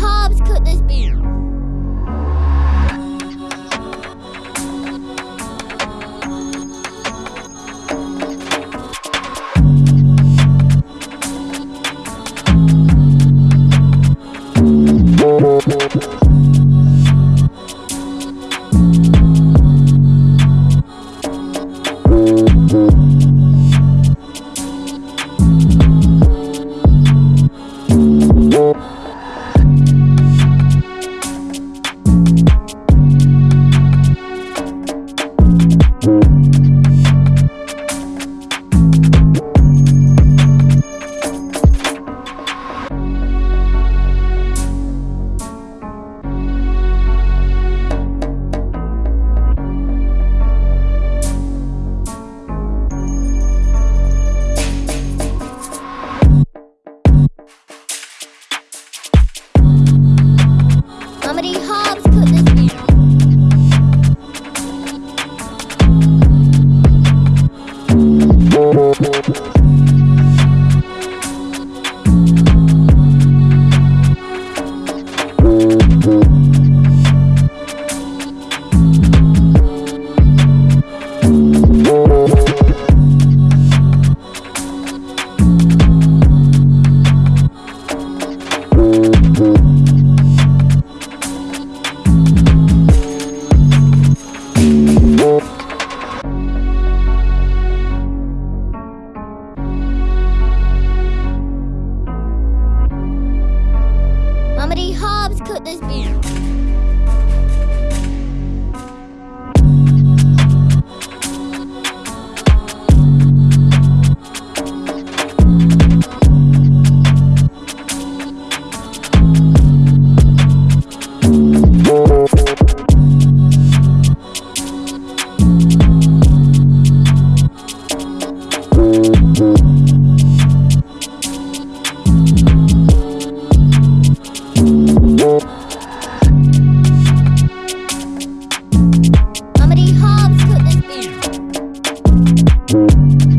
carbs could this be? carbs could this be? Música